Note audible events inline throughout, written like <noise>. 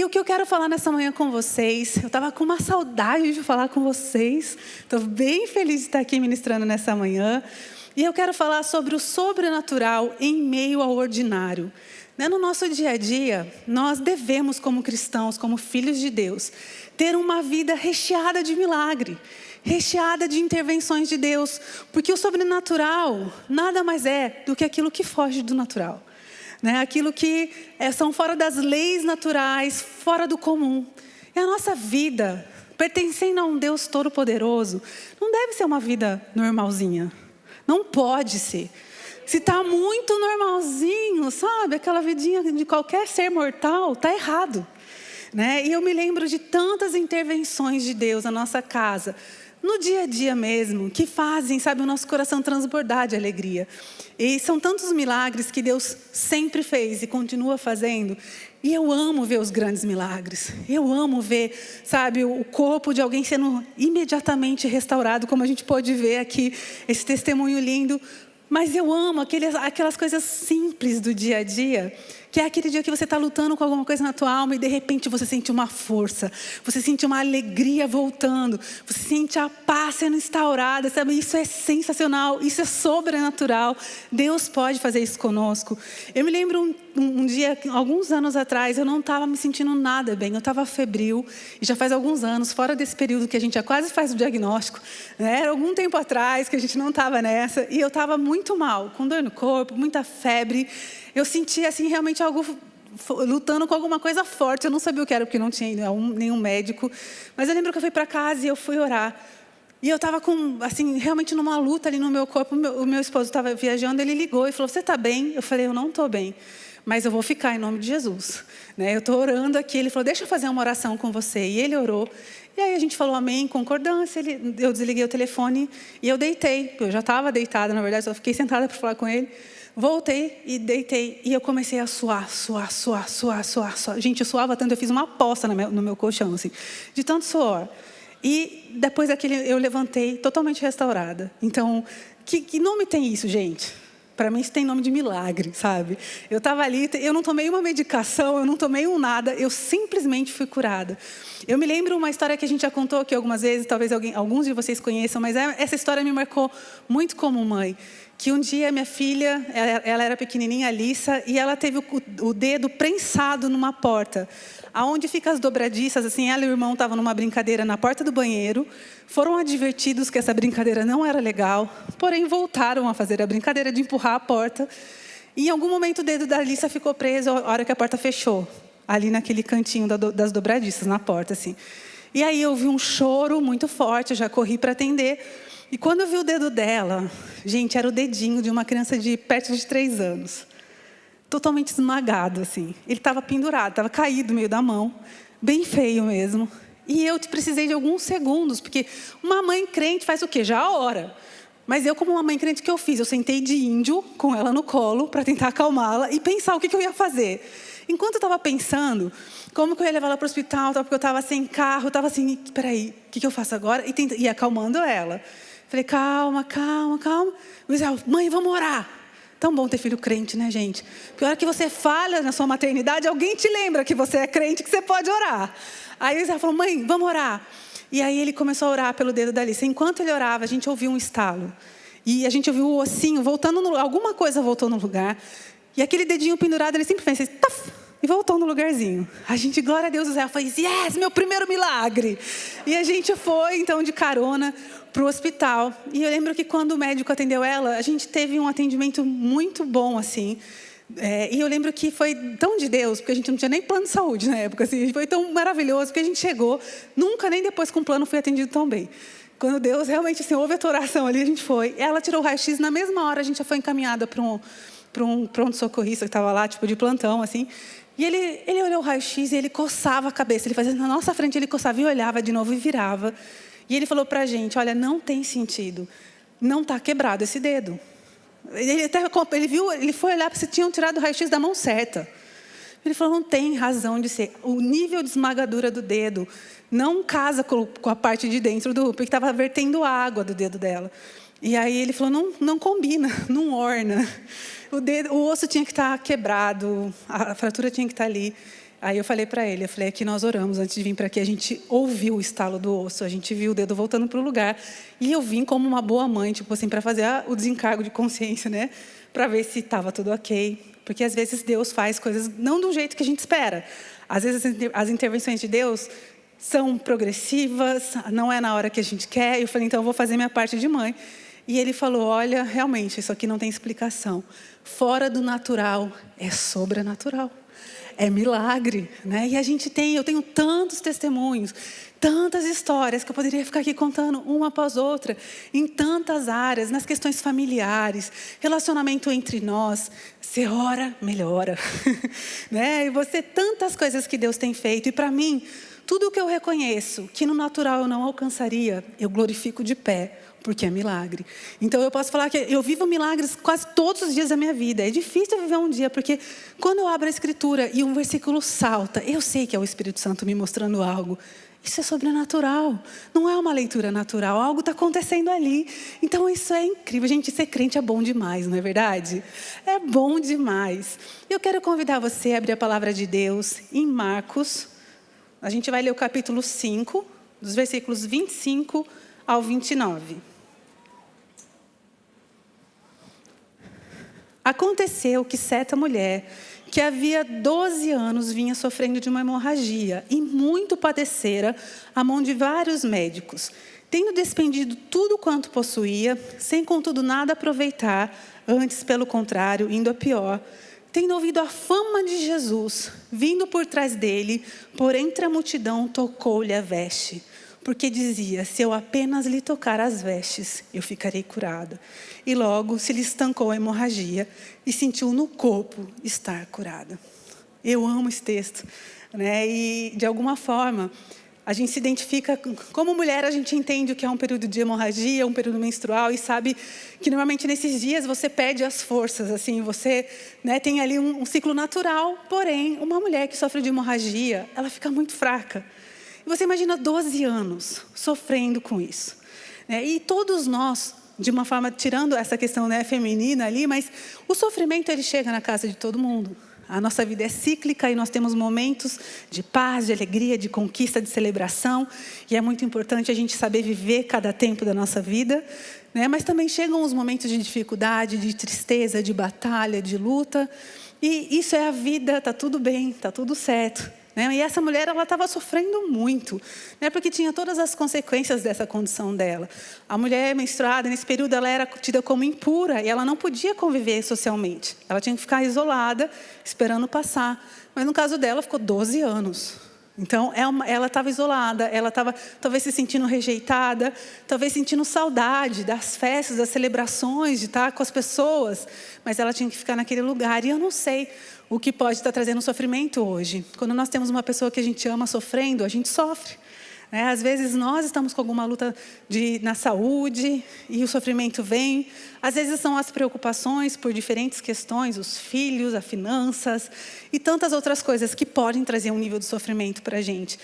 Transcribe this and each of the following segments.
E o que eu quero falar nessa manhã com vocês, eu estava com uma saudade de falar com vocês, estou bem feliz de estar aqui ministrando nessa manhã. E eu quero falar sobre o sobrenatural em meio ao ordinário. Né, no nosso dia a dia, nós devemos, como cristãos, como filhos de Deus, ter uma vida recheada de milagre, recheada de intervenções de Deus, porque o sobrenatural nada mais é do que aquilo que foge do natural né? aquilo que é, são fora das leis naturais, fora do comum. E a nossa vida, pertencendo a um Deus Todo-Poderoso, não deve ser uma vida normalzinha. Não pode ser. Se está muito normalzinho, sabe, aquela vidinha de qualquer ser mortal, está errado. Né? E eu me lembro de tantas intervenções de Deus na nossa casa, no dia a dia mesmo, que fazem, sabe, o nosso coração transbordar de alegria. E são tantos milagres que Deus sempre fez e continua fazendo. E eu amo ver os grandes milagres. Eu amo ver, sabe, o corpo de alguém sendo imediatamente restaurado, como a gente pode ver aqui, esse testemunho lindo. Mas eu amo aqueles, aquelas coisas simples do dia a dia que é aquele dia que você está lutando com alguma coisa na tua alma e de repente você sente uma força, você sente uma alegria voltando, você sente a paz sendo instaurada, sabe? Isso é sensacional, isso é sobrenatural. Deus pode fazer isso conosco. Eu me lembro um, um, um dia, alguns anos atrás, eu não estava me sentindo nada bem, eu estava febril, e já faz alguns anos, fora desse período que a gente já quase faz o diagnóstico, né? era algum tempo atrás que a gente não estava nessa, e eu estava muito mal, com dor no corpo, muita febre, eu sentia assim realmente algo lutando com alguma coisa forte. Eu não sabia o que era, porque não tinha nenhum médico. Mas eu lembro que eu fui para casa e eu fui orar. E eu estava com, assim, realmente numa luta ali no meu corpo. O meu, o meu esposo estava viajando, ele ligou e falou: Você está bem? Eu falei: Eu não estou bem, mas eu vou ficar em nome de Jesus. Né? Eu estou orando aqui. Ele falou: Deixa eu fazer uma oração com você. E ele orou. E aí a gente falou amém, concordância. Ele, eu desliguei o telefone e eu deitei. Eu já estava deitada, na verdade, só fiquei <laughs> sentada para falar com ele. Voltei e deitei e eu comecei a suar, suar, suar, suar, suar, suar. Gente, eu suava tanto, eu fiz uma aposta no meu, no meu colchão, assim, de tanto suor. E depois daquele, eu levantei totalmente restaurada. Então, que, que nome tem isso, gente? Para mim isso tem nome de milagre, sabe? Eu estava ali, eu não tomei uma medicação, eu não tomei um nada, eu simplesmente fui curada. Eu me lembro uma história que a gente já contou aqui algumas vezes, talvez alguém, alguns de vocês conheçam, mas é, essa história me marcou muito como mãe que um dia minha filha, ela, era pequenininha, Alissa, e ela teve o, dedo prensado numa porta. Aonde fica as dobradiças, assim, ela e o irmão estavam numa brincadeira na porta do banheiro, foram advertidos que essa brincadeira não era legal, porém voltaram a fazer a brincadeira de empurrar a porta. E em algum momento o dedo da Alissa ficou preso a hora que a porta fechou, ali naquele cantinho das dobradiças, na porta, assim. E aí eu vi um choro muito forte, eu já corri para atender, e quando eu vi o dedo dela, gente, era o dedinho de uma criança de perto de três anos. Totalmente esmagado, assim. Ele estava pendurado, estava caído no meio da mão, bem feio mesmo. E eu precisei de alguns segundos, porque uma mãe crente faz o quê? Já a hora. Mas eu, como uma mãe crente, o que eu fiz? Eu sentei de índio com ela no colo para tentar acalmá-la e pensar o que, que eu ia fazer. Enquanto eu estava pensando como que eu ia levar ela para o hospital, porque eu estava sem carro, eu estava assim, peraí, o que, que eu faço agora? E, tenta, e acalmando ela. Falei, calma, calma, calma. Israel, mãe, vamos orar. Tão bom ter filho crente, né, gente? Porque a hora que você falha na sua maternidade, alguém te lembra que você é crente, que você pode orar. Aí Israel falou, mãe, vamos orar. E aí ele começou a orar pelo dedo da Alice. Enquanto ele orava, a gente ouviu um estalo. E a gente ouviu o ossinho voltando, no, alguma coisa voltou no lugar. E aquele dedinho pendurado, ele simplesmente fez, taf, e voltou no lugarzinho. A gente, glória a Deus, Zé fez, yes, meu primeiro milagre. E a gente foi, então, de carona para o hospital. E eu lembro que quando o médico atendeu ela, a gente teve um atendimento muito bom, assim. É, e eu lembro que foi tão de Deus, porque a gente não tinha nem plano de saúde na época, assim, foi tão maravilhoso, porque a gente chegou, nunca nem depois com plano fui atendido tão bem. Quando Deus realmente assim, ouve a tua oração ali, a gente foi. Ela tirou o raio-x, na mesma hora a gente já foi encaminhada para um, para um pronto-socorrista que estava lá, tipo de plantão, assim. E ele, ele olhou o raio-x e ele coçava a cabeça, ele fazia na nossa frente, ele coçava e olhava de novo e virava. E ele falou para a gente: olha, não tem sentido, não está quebrado esse dedo. Ele, até, ele viu, ele foi olhar se tinham tirado o raio-x da mão certa. Ele falou: não tem razão de ser. O nível de esmagadura do dedo não casa com, a parte de dentro do. porque estava vertendo água do dedo dela. E aí ele falou: não, não combina, <laughs> não orna. O, dedo, o osso tinha que estar quebrado, a fratura tinha que estar ali. Aí eu falei para ele, eu falei, aqui nós oramos antes de vir para aqui, a gente ouviu o estalo do osso, a gente viu o dedo voltando para o lugar. E eu vim como uma boa mãe, tipo assim, para fazer o desencargo de consciência, né? Para ver se estava tudo ok. Porque às vezes Deus faz coisas não do jeito que a gente espera. Às vezes as intervenções de Deus são progressivas, não é na hora que a gente quer. Eu falei, então eu vou fazer minha parte de mãe. E ele falou, olha, realmente, isso aqui não tem explicação. Fora do natural, é sobrenatural é milagre, né? E a gente tem, eu tenho tantos testemunhos, tantas histórias que eu poderia ficar aqui contando uma após outra, em tantas áreas, nas questões familiares, relacionamento entre nós. Você ora, melhora, <laughs> né? E você tantas coisas que Deus tem feito e para mim tudo o que eu reconheço que no natural eu não alcançaria, eu glorifico de pé, porque é milagre. Então eu posso falar que eu vivo milagres quase todos os dias da minha vida. É difícil viver um dia, porque quando eu abro a escritura e um versículo salta, eu sei que é o Espírito Santo me mostrando algo. Isso é sobrenatural, não é uma leitura natural, algo está acontecendo ali. Então isso é incrível, gente, ser crente é bom demais, não é verdade? É bom demais. Eu quero convidar você a abrir a palavra de Deus em Marcos. A gente vai ler o capítulo 5, dos versículos 25 ao 29. Aconteceu que certa mulher, que havia 12 anos vinha sofrendo de uma hemorragia e muito padecera a mão de vários médicos, tendo despendido tudo quanto possuía, sem contudo nada aproveitar, antes pelo contrário, indo a pior, tendo ouvido a fama de Jesus, vindo por trás dele, por entre a multidão tocou-lhe a veste porque dizia: Se eu apenas lhe tocar as vestes, eu ficarei curada. E logo se lhe estancou a hemorragia e sentiu no corpo estar curada. Eu amo esse texto, né? E de alguma forma a gente se identifica como mulher, a gente entende o que é um período de hemorragia, um período menstrual e sabe que normalmente nesses dias você perde as forças, assim, você né, tem ali um, um ciclo natural. Porém, uma mulher que sofre de hemorragia, ela fica muito fraca. E você imagina 12 anos sofrendo com isso. Né? E todos nós, de uma forma, tirando essa questão né, feminina ali, mas o sofrimento ele chega na casa de todo mundo. A nossa vida é cíclica e nós temos momentos de paz, de alegria, de conquista, de celebração. E é muito importante a gente saber viver cada tempo da nossa vida. Né? Mas também chegam os momentos de dificuldade, de tristeza, de batalha, de luta. E isso é a vida, está tudo bem, está tudo certo. Né? E essa mulher ela estava sofrendo muito, né? porque tinha todas as consequências dessa condição dela. A mulher menstruada, nesse período, ela era tida como impura e ela não podia conviver socialmente. Ela tinha que ficar isolada, esperando passar. Mas no caso dela, ficou 12 anos. Então, é ela estava isolada, ela estava talvez se sentindo rejeitada, talvez sentindo saudade das festas, das celebrações, de estar com as pessoas, mas ela tinha que ficar naquele lugar. E eu não sei o que pode estar trazendo sofrimento hoje. Quando nós temos uma pessoa que a gente ama sofrendo, a gente sofre. Né? Às vezes nós estamos com alguma luta de, na saúde e o sofrimento vem. Às vezes são as preocupações por diferentes questões, os filhos, as finanças e tantas outras coisas que podem trazer um nível de sofrimento para a gente.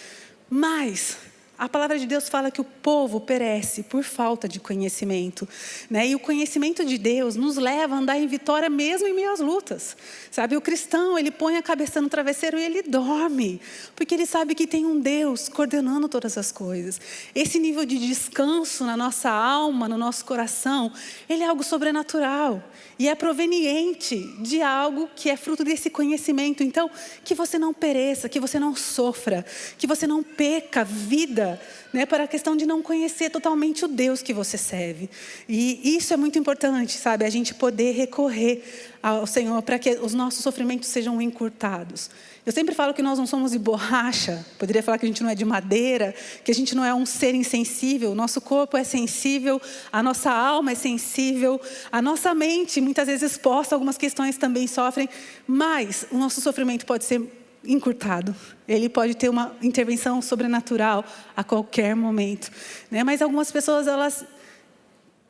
Mas a palavra de Deus fala que o povo perece por falta de conhecimento. Né? E o conhecimento de Deus nos leva a andar em vitória mesmo em meio às lutas. Sabe, o cristão, ele põe a cabeça no travesseiro e ele dorme. Porque ele sabe que tem um Deus coordenando todas as coisas. Esse nível de descanso na nossa alma, no nosso coração, ele é algo sobrenatural. E é proveniente de algo que é fruto desse conhecimento. Então, que você não pereça, que você não sofra, que você não peca vida, né, para a questão de não conhecer totalmente o Deus que você serve. E isso é muito importante, sabe? A gente poder recorrer ao Senhor para que os nossos sofrimentos sejam encurtados. Eu sempre falo que nós não somos de borracha, poderia falar que a gente não é de madeira, que a gente não é um ser insensível, o nosso corpo é sensível, a nossa alma é sensível, a nossa mente, muitas vezes exposta algumas questões também sofrem, mas o nosso sofrimento pode ser encurtado. Ele pode ter uma intervenção sobrenatural a qualquer momento. Né? Mas algumas pessoas, elas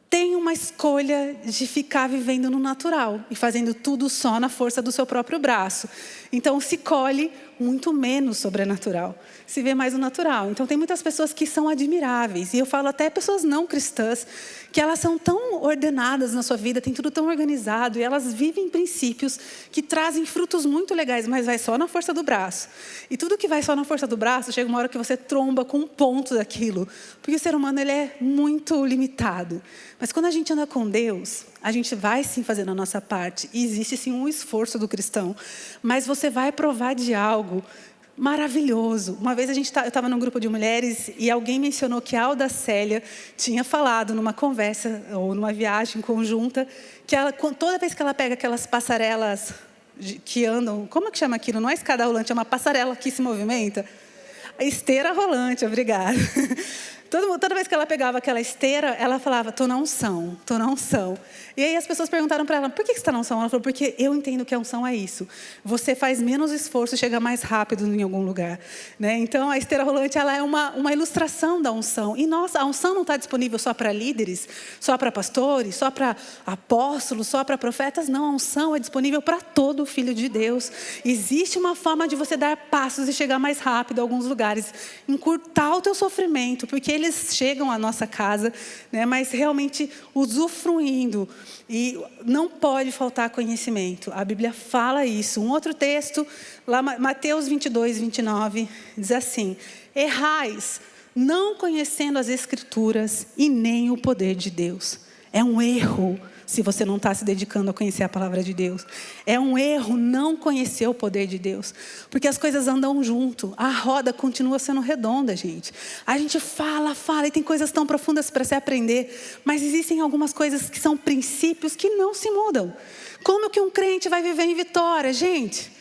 tem uma escolha de ficar vivendo no natural e fazendo tudo só na força do seu próprio braço. Então se colhe muito menos sobrenatural. Se vê mais o natural. Então, tem muitas pessoas que são admiráveis. E eu falo até pessoas não cristãs, que elas são tão ordenadas na sua vida, tem tudo tão organizado, e elas vivem princípios que trazem frutos muito legais, mas vai só na força do braço. E tudo que vai só na força do braço, chega uma hora que você tromba com um ponto daquilo. Porque o ser humano ele é muito limitado. Mas quando a gente anda com Deus, a gente vai sim fazer a nossa parte. E existe sim um esforço do cristão. Mas você vai provar de algo maravilhoso. Uma vez a gente tá, eu estava num grupo de mulheres e alguém mencionou que a Alda Célia tinha falado numa conversa ou numa viagem conjunta que ela, toda vez que ela pega aquelas passarelas que andam, como é que chama aquilo? Não é escada rolante, é uma passarela que se movimenta. Esteira rolante, obrigada. Toda, toda vez que ela pegava aquela esteira, ela falava, estou na unção, estou na unção. E aí as pessoas perguntaram para ela, por que você está na unção? Ela falou, porque eu entendo que a unção é isso. Você faz menos esforço e chega mais rápido em algum lugar. Né? Então, a esteira rolante ela é uma, uma ilustração da unção. E, nossa, a unção não está disponível só para líderes, só para pastores, só para apóstolos, só para profetas. Não, a unção é disponível para todo filho de Deus. Existe uma forma de você dar passos e chegar mais rápido a alguns lugares. Encurtar o teu sofrimento, porque eles chegam à nossa casa, né, mas realmente usufruindo e não pode faltar conhecimento. A Bíblia fala isso. Um outro texto, lá Mateus 22, 29, diz assim: Errais, não conhecendo as Escrituras e nem o poder de Deus. É um erro se você não está se dedicando a conhecer a palavra de Deus. É um erro não conhecer o poder de Deus, porque as coisas andam junto, a roda continua sendo redonda, gente. A gente fala, fala, e tem coisas tão profundas para se aprender, mas existem algumas coisas que são princípios que não se mudam. Como que um crente vai viver em vitória, gente?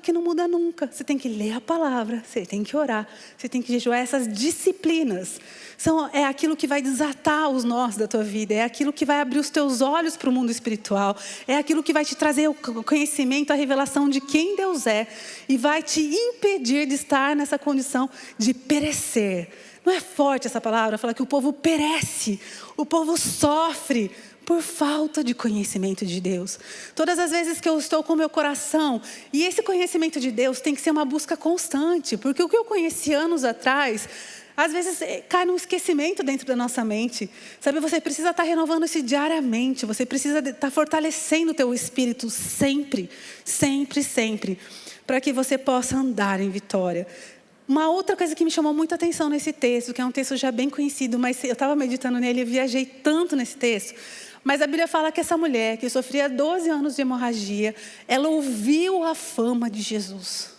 Que não muda nunca. Você tem que ler a palavra, você tem que orar, você tem que jejuar. Essas disciplinas são, é aquilo que vai desatar os nós da tua vida, é aquilo que vai abrir os teus olhos para o mundo espiritual, é aquilo que vai te trazer o conhecimento, a revelação de quem Deus é e vai te impedir de estar nessa condição de perecer. Não é forte essa palavra, fala que o povo perece, o povo sofre por falta de conhecimento de Deus. Todas as vezes que eu estou com meu coração, e esse conhecimento de Deus tem que ser uma busca constante, porque o que eu conheci anos atrás, às vezes eh, cai num esquecimento dentro da nossa mente. Sabe, você precisa estar renovando isso diariamente, você precisa estar fortalecendo o teu espírito sempre, sempre, sempre, para que você possa andar em vitória. Uma outra coisa que me chamou muita atenção nesse texto, que é um texto já bem conhecido, mas eu estava meditando nele e viajei tanto nesse texto, mas a Bíblia fala que essa mulher, que sofria 12 anos de hemorragia, ela ouviu a fama de Jesus.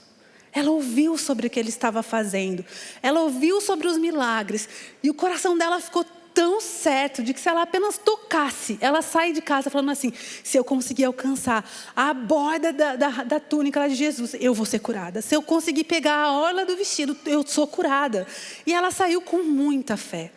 Ela ouviu sobre o que ele estava fazendo. Ela ouviu sobre os milagres. E o coração dela ficou tão certo de que se ela apenas tocasse, ela sai de casa falando assim: se eu conseguir alcançar a borda da, da, da túnica de Jesus, eu vou ser curada. Se eu conseguir pegar a orla do vestido, eu sou curada. E ela saiu com muita fé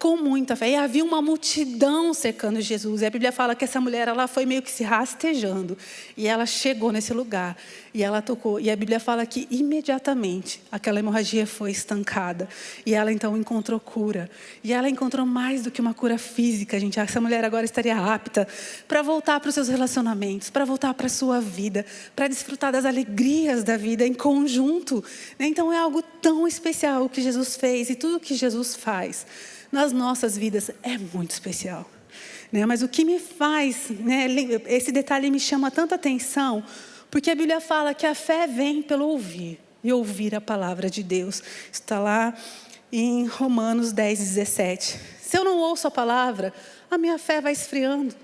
com muita fé. E havia uma multidão cercando Jesus. E a Bíblia fala que essa mulher ela foi meio que se rastejando. E ela chegou nesse lugar. E ela tocou. E a Bíblia fala que imediatamente aquela hemorragia foi estancada. E ela então encontrou cura. E ela encontrou mais do que uma cura física, gente. Essa mulher agora estaria apta para voltar para os seus relacionamentos, para voltar para a sua vida, para desfrutar das alegrias da vida em conjunto. Então é algo tão especial o que Jesus fez e tudo o que Jesus faz nas nossas vidas é muito especial. Né? Mas o que me faz, né, esse detalhe me chama tanta atenção, porque a Bíblia fala que a fé vem pelo ouvir, e ouvir a palavra de Deus. Está lá em Romanos 10, 17. Se eu não ouço a palavra, a minha fé vai esfriando.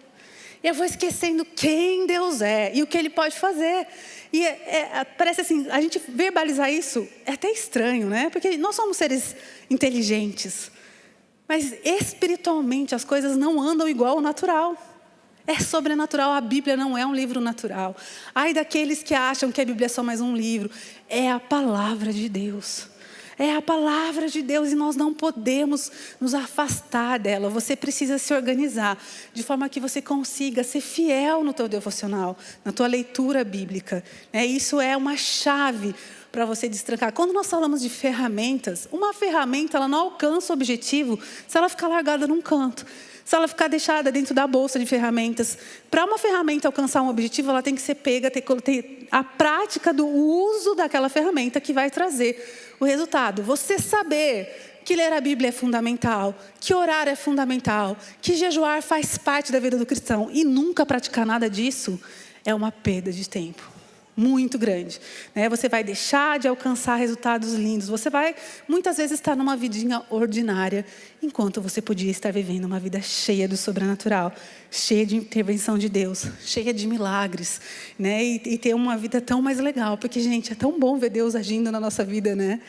Eu vou esquecendo quem Deus é e o que Ele pode fazer. E é, é, parece assim, a gente verbalizar isso é até estranho, né? Porque nós somos seres inteligentes. Mas espiritualmente as coisas não andam igual ao natural. É sobrenatural, a Bíblia não é um livro natural. Ai daqueles que acham que a Bíblia é só mais um livro. É a palavra de Deus. É a palavra de Deus e nós não podemos nos afastar dela. Você precisa se organizar de forma que você consiga ser fiel no teu devocional, na tua leitura bíblica. É, isso é uma chave para você destrancar. Quando nós falamos de ferramentas, uma ferramenta ela não alcança o objetivo se ela ficar largada num canto. Se ela ficar deixada dentro da bolsa de ferramentas, para uma ferramenta alcançar um objetivo, ela tem que ser pega, ter, ter a prática do uso daquela ferramenta que vai trazer o resultado. Você saber que ler a Bíblia é fundamental, que orar é fundamental, que jejuar faz parte da vida do cristão e nunca praticar nada disso é uma perda de tempo muito grande. Né? Você vai deixar de alcançar resultados lindos. Você vai, muitas vezes, estar numa vidinha ordinária, enquanto você podia estar vivendo uma vida cheia do sobrenatural, cheia de intervenção de Deus, cheia de milagres, né? E, e ter uma vida tão mais legal. Porque, gente, é tão bom ver Deus agindo na nossa vida, né?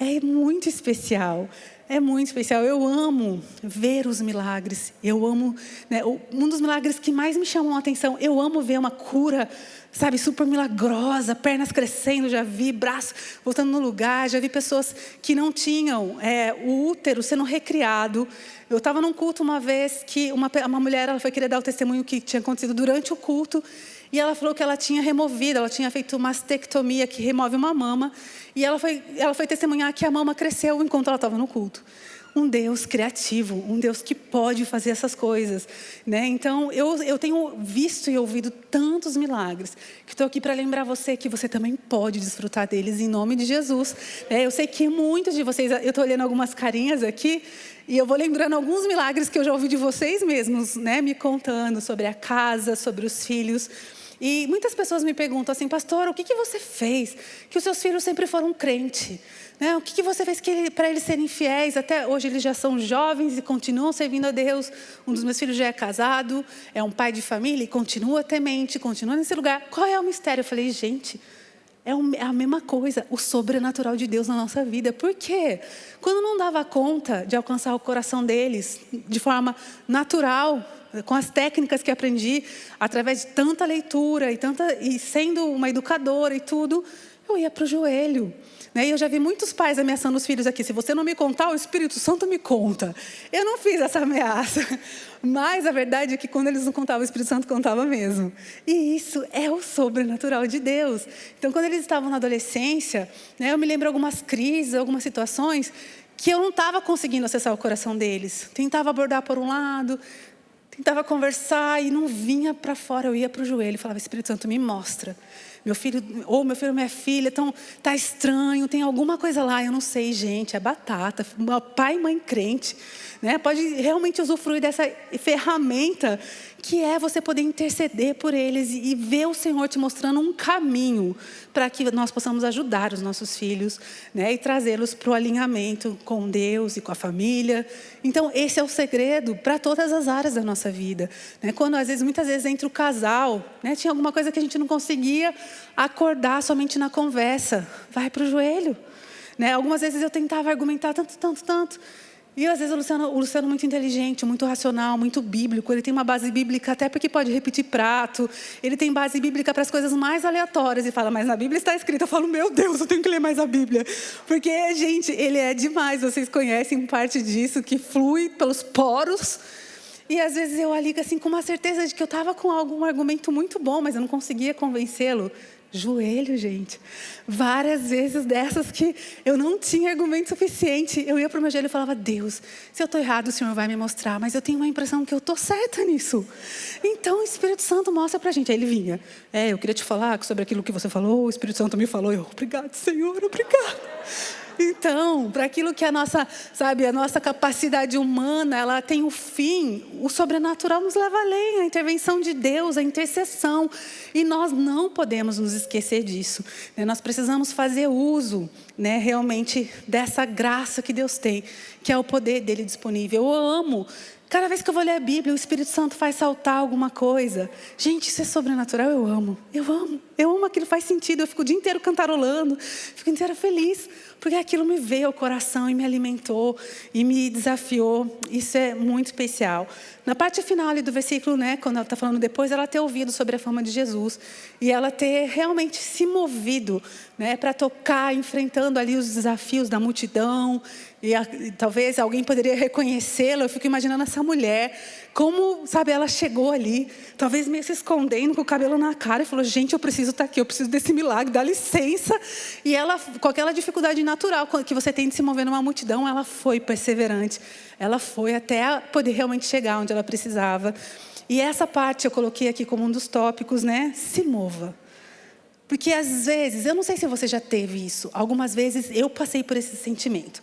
É muito especial. É muito especial. Eu amo ver os milagres. Eu amo, né, um dos milagres que mais me chamam a atenção. Eu amo ver uma cura, sabe, super milagrosa, pernas crescendo. Já vi braço voltando no lugar. Já vi pessoas que não tinham é, o útero sendo recriado. Eu estava num culto uma vez que uma, uma mulher ela foi querer dar o testemunho que tinha acontecido durante o culto. E ela falou que ela tinha removido, ela tinha feito uma mastectomia que remove uma mama. E ela foi, ela foi testemunhar que a mama cresceu enquanto ela estava no culto. Um Deus criativo, um Deus que pode fazer essas coisas. Né? Então, eu, eu tenho visto e ouvido tantos milagres, que estou aqui para lembrar você que você também pode desfrutar deles em nome de Jesus. É, eu sei que muitos de vocês, eu estou olhando algumas carinhas aqui, e eu vou lembrando alguns milagres que eu já ouvi de vocês mesmos, né? me contando sobre a casa, sobre os filhos. E muitas pessoas me perguntam assim, pastor, o que, que você fez que os seus filhos sempre foram crente? Né? O que, que você fez para eles serem fiéis? Até hoje eles já são jovens e continuam servindo a Deus. Um dos meus filhos já é casado, é um pai de família e continua temente, continua nesse lugar. Qual é o mistério? Eu falei, gente, é, é a mesma coisa, o sobrenatural de Deus na nossa vida. Por quê? Quando não dava conta de alcançar o coração deles de forma natural, com as técnicas que aprendi através de tanta leitura e, tanta, e sendo uma educadora e tudo, eu ia para o joelho. Né? E eu já vi muitos pais ameaçando os filhos aqui: se você não me contar, o Espírito Santo me conta. Eu não fiz essa ameaça, <laughs> mas a verdade é que quando eles não contavam, o Espírito Santo contava mesmo. E isso é o sobrenatural de Deus. Então, quando eles estavam na adolescência, né, eu me lembro algumas crises, algumas situações que eu não estava conseguindo acessar o coração deles. Tentava abordar por um lado, tentava conversar e não vinha para fora. Eu ia para o joelho e falava: Espírito Santo, me mostra. Meu filho, ou meu filho, minha filha, tão, tá estranho, tem alguma coisa lá, eu não sei, gente, é batata. Pai e mãe crente, né? Pode realmente usufruir dessa ferramenta que é você poder interceder por eles e ver o Senhor te mostrando um caminho para que nós possamos ajudar os nossos filhos né, e trazê-los para o alinhamento com Deus e com a família. Então, esse é o segredo para todas as áreas da nossa vida. Né? Quando, às vezes, muitas vezes, entre o casal, né, tinha alguma coisa que a gente não conseguia acordar somente na conversa, vai para o joelho. Né? Algumas vezes eu tentava argumentar tanto, tanto, tanto. E às vezes o Luciano, o Luciano é muito inteligente, muito racional, muito bíblico. Ele tem uma base bíblica até porque pode repetir prato. Ele tem base bíblica para as coisas mais aleatórias e fala, mas na Bíblia está escrito. Eu falo, meu Deus, eu tenho que ler mais a Bíblia. Porque, gente, ele é demais. Vocês conhecem parte disso que flui pelos poros. E às vezes eu ali assim com uma certeza de que eu estava com algum argumento muito bom, mas eu não conseguia convencê-lo. Joelho, gente. Várias vezes dessas que eu não tinha argumento suficiente. Eu ia para o meu joelho e falava, Deus, se eu estou errado, o Senhor vai me mostrar, mas eu tenho uma impressão que eu estou certa nisso. Então o Espírito Santo mostra para a gente. Aí ele vinha, é, eu queria te falar sobre aquilo que você falou, o Espírito Santo me falou. Eu, obrigado, Senhor, obrigado. Então, para aquilo que a nossa, sabe, a nossa capacidade humana, ela tem o um fim, o sobrenatural nos leva além, a intervenção de Deus, a intercessão. E nós não podemos nos esquecer disso. Né? Nós precisamos fazer uso né, realmente dessa graça que Deus tem, que é o poder dele disponível. Eu amo Cada vez que eu vou ler a Bíblia, o Espírito Santo faz saltar alguma coisa. Gente, isso é sobrenatural, eu amo. Eu amo. Eu amo aquilo, faz sentido. Eu fico o dia inteiro cantarolando, fico inteira feliz. porque aquilo me veio ao coração e me alimentou e me desafiou. Isso é muito especial. Na parte final ali do versículo, né, quando ela está falando depois, ela ter ouvido sobre a fama de Jesus e ela ter realmente se movido né, para tocar, enfrentando ali os desafios da multidão e, a, e talvez alguém poderia reconhecê-la. Eu fico imaginando essa mulher, como, sabe, ela chegou ali, talvez meio se escondendo com o cabelo na cara e falou: Gente, eu preciso estar tá aqui, eu preciso desse milagre, dá licença. E ela, com aquela dificuldade natural que você tem de se mover numa multidão, ela foi perseverante. Ela foi até poder realmente chegar onde ela precisava. E essa parte eu coloquei aqui como um dos tópicos, né? Se mova. Porque às vezes, eu não sei se você já teve isso, algumas vezes eu passei por esse sentimento.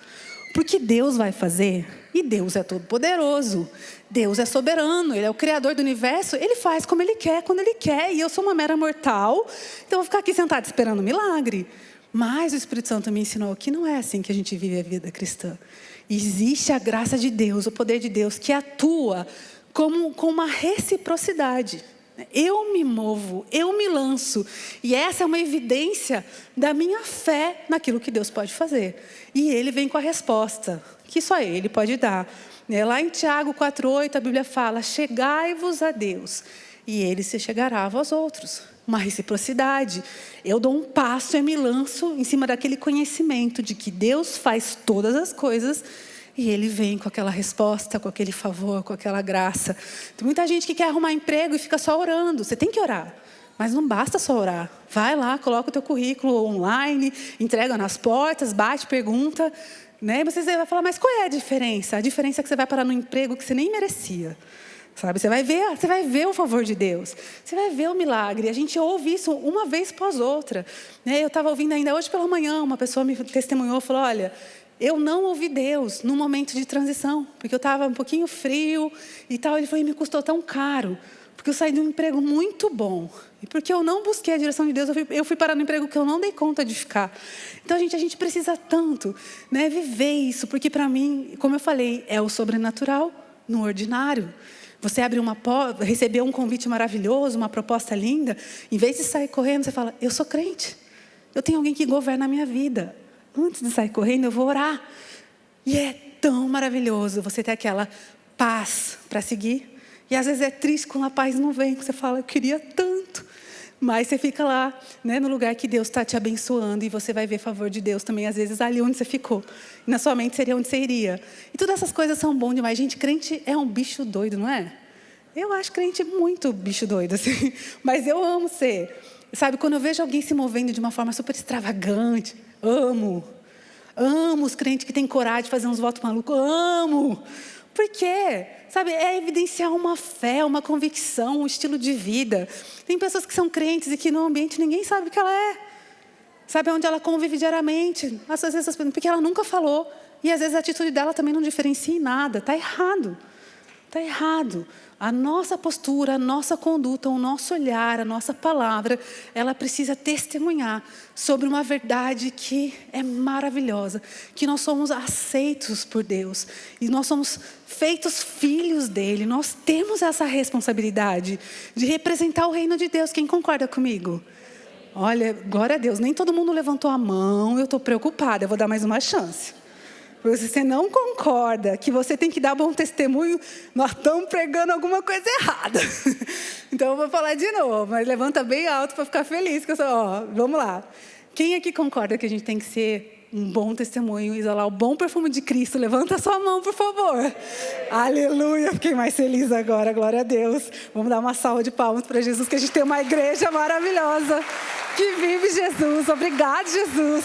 Porque Deus vai fazer, e Deus é todo-poderoso, Deus é soberano, Ele é o Criador do universo, Ele faz como Ele quer, quando Ele quer, e eu sou uma mera mortal, então eu vou ficar aqui sentada esperando um milagre. Mas o Espírito Santo me ensinou que não é assim que a gente vive a vida cristã. Existe a graça de Deus, o poder de Deus, que atua como, com uma reciprocidade. Eu me movo, eu me lanço. E essa é uma evidência da minha fé naquilo que Deus pode fazer. E Ele vem com a resposta, que só Ele pode dar. Né, lá em Tiago 4,8 a Bíblia fala: Chegai-vos a Deus, e Ele se chegará a vós outros. Uma reciprocidade. Eu dou um passo e me lanço em cima daquele conhecimento de que Deus faz todas as coisas e ele vem com aquela resposta, com aquele favor, com aquela graça. Tem muita gente que quer arrumar emprego e fica só orando. Você tem que orar. Mas não basta só orar. Vai lá, coloca o teu currículo online, entrega nas portas, bate, pergunta. Né? E você vai falar, mas qual é a diferença? A diferença é que você vai parar no emprego que você nem merecia. Sabe? Você vai ver, você vai ver o favor de Deus. Você vai ver o milagre. A gente ouve isso uma vez após outra. Né? Eu estava ouvindo ainda hoje pela manhã, uma pessoa me testemunhou, falou: "Olha, eu não ouvi Deus no momento de transição, porque eu estava um pouquinho frio e tal. Ele falou, e me custou tão caro, porque eu saí de um emprego muito bom. E porque eu não busquei a direção de Deus, eu fui, eu fui parar no emprego que eu não dei conta de ficar. Então, gente, a gente precisa tanto né, viver isso, porque para mim, como eu falei, é o sobrenatural no ordinário. Você abre uma porta, recebeu um convite maravilhoso, uma proposta linda, em vez de sair correndo, você fala, eu sou crente. Eu tenho alguém que governa a minha vida antes de sair correndo, eu vou orar. E é tão maravilhoso você ter aquela paz para seguir. E às vezes é triste quando a paz não vem, você fala, eu queria tanto. Mas você fica lá, né, no lugar que Deus está te abençoando e você vai ver favor de Deus também, às vezes, ali onde você ficou. Na sua mente seria onde você iria. E todas essas coisas são bom demais. Gente, crente é um bicho doido, não é? Eu acho crente muito bicho doido, assim. <laughs> Mas eu amo ser. Sabe, quando eu vejo alguém se movendo de uma forma super extravagante, amo. Amo os crentes que têm coragem de fazer uns votos malucos. Amo. Por quê? Sabe, é evidenciar uma fé, uma convicção, um estilo de vida. Tem pessoas que são crentes e que no ambiente ninguém sabe o que ela é. Sabe onde ela convive diariamente? Às vezes, porque ela nunca falou. E às vezes a atitude dela também não diferencia em nada. Está errado. Está errado. A nossa postura, a nossa conduta, o nosso olhar, a nossa palavra, ela precisa testemunhar sobre uma verdade que é maravilhosa, que nós somos aceitos por Deus e nós somos feitos filhos dele. Nós temos essa responsabilidade de representar o reino de Deus. Quem concorda comigo? Olha, glória a Deus, nem todo mundo levantou a mão, eu estou preocupada, eu vou dar mais uma chance você não concorda que você tem que dar bom testemunho, nós estamos pregando alguma coisa errada. <laughs> Então eu vou falar de novo, mas levanta bem alto para ficar feliz. Que eu sou, ó, vamos lá. Quem aqui concorda que a gente tem que ser um bom testemunho, exalar o bom perfume de Cristo? Levanta a sua mão, por favor. Aleluia, fiquei mais feliz agora, glória a Deus. Vamos dar uma salva de palmas para Jesus, que a gente tem uma igreja maravilhosa que vive Jesus. Obrigado, Jesus.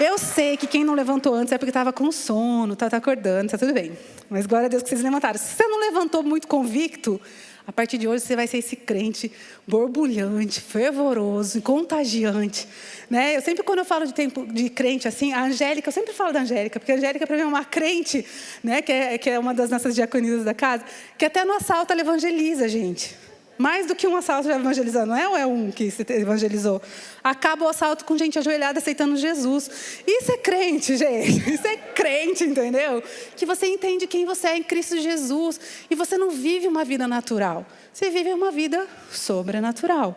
Eu sei que quem não levantou antes é porque estava com sono, está tá acordando, está tudo bem. Mas glória a Deus que vocês levantaram. Se você não levantou muito convicto, a partir de hoje você vai ser esse crente borbulhante, fervoroso, contagiante. Né? Eu sempre, quando eu falo de tempo de crente assim, a Angélica, eu sempre falo da Angélica, porque a Angélica para mim é uma crente, né? que, é, que é uma das nossas diaconisas da casa, que até no assalto ela evangeliza, gente. Mais do que um assalto já evangelizando, não é, ou é um que se evangelizou? Acaba o assalto com gente ajoelhada aceitando Jesus. Isso é crente, gente. <laughs> Isso é crente, entendeu? Que você entende quem você é em Cristo Jesus. E você não vive uma vida natural. Você vive uma vida sobrenatural.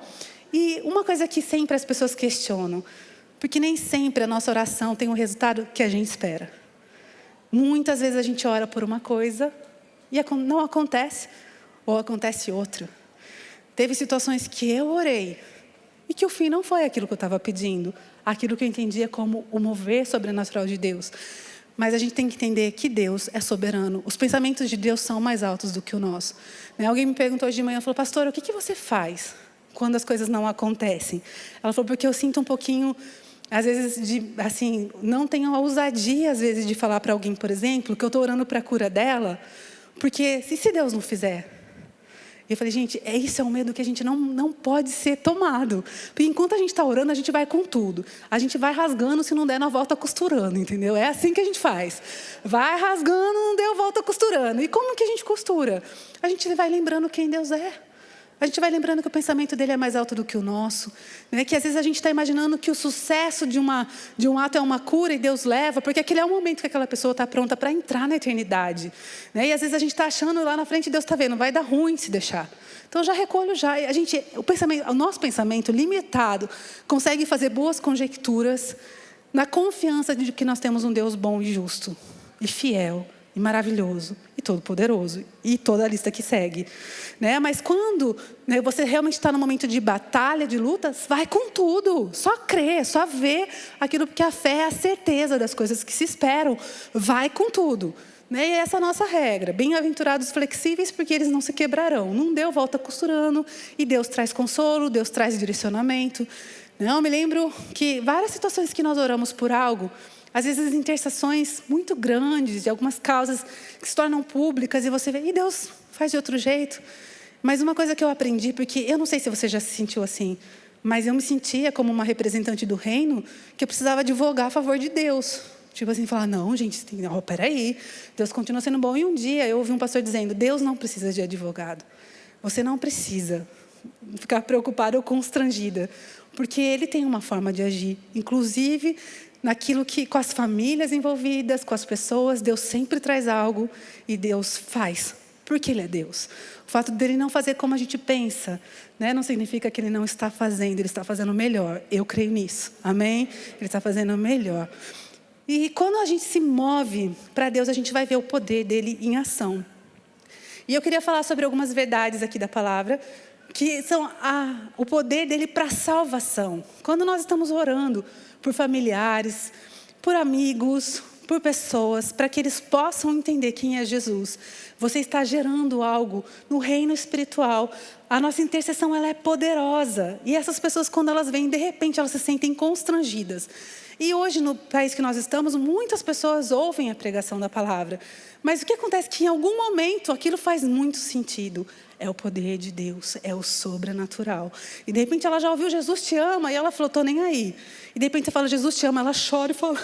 E uma coisa que sempre as pessoas questionam: Porque nem sempre a nossa oração tem o resultado que a gente espera. Muitas vezes a gente ora por uma coisa e não acontece, ou acontece outra. Teve situações que eu orei e que o fim não foi aquilo que eu estava pedindo, aquilo que eu entendia como o mover sobrenatural de Deus. Mas a gente tem que entender que Deus é soberano. Os pensamentos de Deus são mais altos do que o nosso. Né? Alguém me perguntou hoje de manhã, falou, pastor, o que, que você faz quando as coisas não acontecem? Ela falou, porque eu sinto um pouquinho, às vezes, de, assim, não tenho a ousadia, às vezes, de falar para alguém, por exemplo, que eu estou orando para a cura dela, porque se, se Deus não fizer, eu falei, gente, é isso é um medo que a gente não, não pode ser tomado. Porque enquanto a gente está orando, a gente vai com tudo. A gente vai rasgando, se não der, nós volta costurando, entendeu? É assim que a gente faz. Vai rasgando, não deu, volta costurando. E como que a gente costura? A gente vai lembrando quem Deus é. A gente vai lembrando que o pensamento dele é mais alto do que o nosso. Né? Que às vezes a gente está imaginando que o sucesso de, uma, de um ato é uma cura e Deus leva, porque aquele é o momento que aquela pessoa está pronta para entrar na eternidade. Né? E às vezes a gente está achando lá na frente, Deus está vendo, vai dar ruim se deixar. Então já recolho já. A gente, o, pensamento, o nosso pensamento limitado consegue fazer boas conjecturas na confiança de que nós temos um Deus bom e justo e fiel e maravilhoso todo-poderoso e toda a lista que segue, né? Mas quando né, você realmente está no momento de batalha, de lutas, vai com tudo, só crê, só vê aquilo porque a fé é a certeza das coisas que se esperam, vai com tudo. Né? E essa é a nossa regra. Bem-aventurados flexíveis, porque eles não se quebrarão. Não deu, volta costurando, e Deus traz consolo, Deus traz direcionamento. Não, me lembro que várias situações que nós oramos por algo, às vezes intercessões muito grandes, de algumas causas que se tornam públicas, e você vê, e Deus faz de outro jeito. Mas uma coisa que eu aprendi, porque eu não sei se você já se sentiu assim, mas eu me sentia como uma representante do reino, que eu precisava advogar a favor de Deus. Tipo assim, falar, não, gente, tem, oh, peraí, Deus continua sendo bom. E um dia eu ouvi um pastor dizendo, Deus não precisa de advogado. Você não precisa ficar preocupada ou constrangida, porque Ele tem uma forma de agir. Inclusive, naquilo que, com as famílias envolvidas, com as pessoas, Deus sempre traz algo e Deus faz, porque Ele é Deus. O fato dele não fazer como a gente pensa, né, não significa que Ele não está fazendo, Ele está fazendo melhor. Eu creio nisso, amém? Ele está fazendo melhor. E quando a gente se move para Deus, a gente vai ver o poder dele em ação. E eu queria falar sobre algumas verdades aqui da palavra, que são a, o poder dele para salvação. Quando nós estamos orando, por familiares, por amigos, por pessoas, para que eles possam entender quem é Jesus. Você está gerando algo no reino espiritual. A nossa intercessão ela é poderosa. E essas pessoas, quando elas vêm, de repente, elas se sentem constrangidas. E hoje, no país que nós estamos, muitas pessoas ouvem a pregação da palavra. Mas o que acontece é que, em algum momento, aquilo faz muito sentido. É o poder de Deus, é o sobrenatural. E de repente ela já ouviu Jesus te ama e ela falou, tô nem aí. E de repente você fala, Jesus te ama, ela chora e fala,